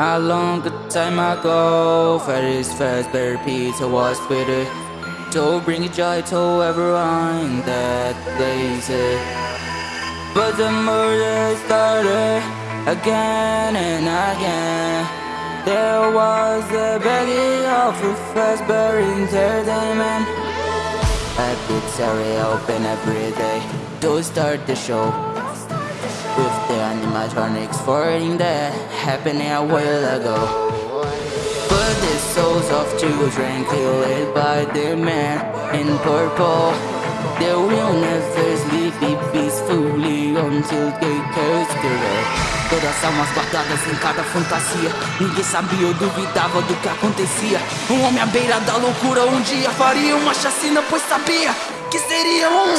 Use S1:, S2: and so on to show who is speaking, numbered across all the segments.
S1: A long time ago, Freddy's Fazbear Pizza was bitter To bring joy to everyone that plays it. But the murder started again and again. There was a begging of a Fazbear Entertainment. A pizzeria open every day to start the show with the animatronics falling there happening a while ago. But the souls of children killed by the man in purple They will never sleep peacefully until they curse the earth Todas almas guardadas em cada fantasia Ninguém sabia ou duvidava do que acontecia. Um homem à beira da loucura um dia faria uma chacina Pois sabia que seria um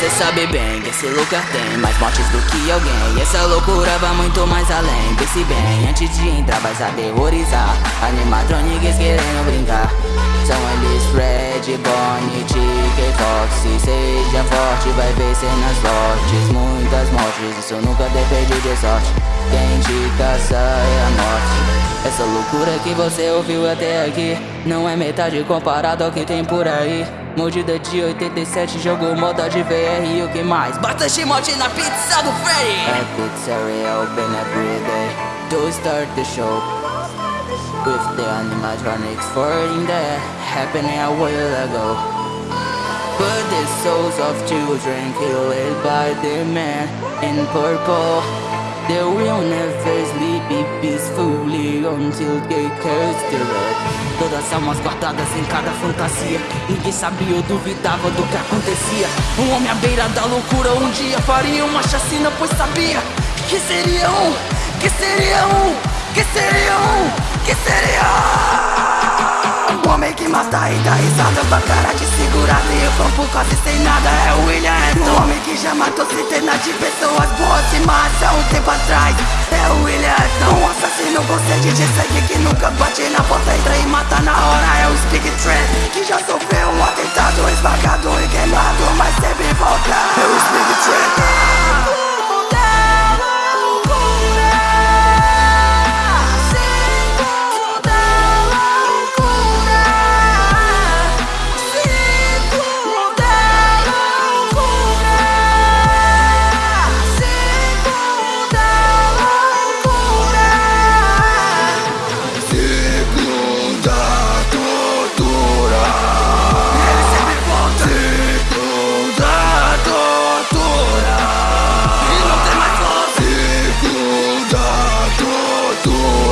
S1: Você sabe bem que esse lugar tem mais mortes do que alguém. E essa loucura vai muito mais além. Pense bem, antes de entrar vais aterrorizar. Animatronics querendo brincar. São eles Fred, Bonnie, Chicken Fox. Seja forte, vai ver cenas fortes Muitas mortes, isso nunca depende de sorte. Quem te caça é a morte. Essa loucura que você ouviu até aqui Não é metade comparado ao que tem por aí Mordida de 87, jogo moda de VR e o que mais? Bastante morte na pizza do Freddy! A pizzeria open every day to start the show With the animatronics falling there, happening a while ago But the souls of children killed by the man in purple They will never sleep peacefully until they curse the Todas almas guardadas em cada fantasia. Ninguém sabia ou duvidava do que acontecia. Um homem à beira da loucura um dia faria uma chacina Pois sabia que seria um, que seria um, que seria um, que seria um mata e dá risada com a cara de segurada E o corpo quase sem nada é o William Um homem que já matou centenas de pessoas boas e más há um tempo atrás É o William Um assassino com de sangue que nunca bate na porta Entra e mata na hora. É o Speak Trend Que já sofreu um atentado esmagado e queimado Mas sempre volta. É o Speak Trend tú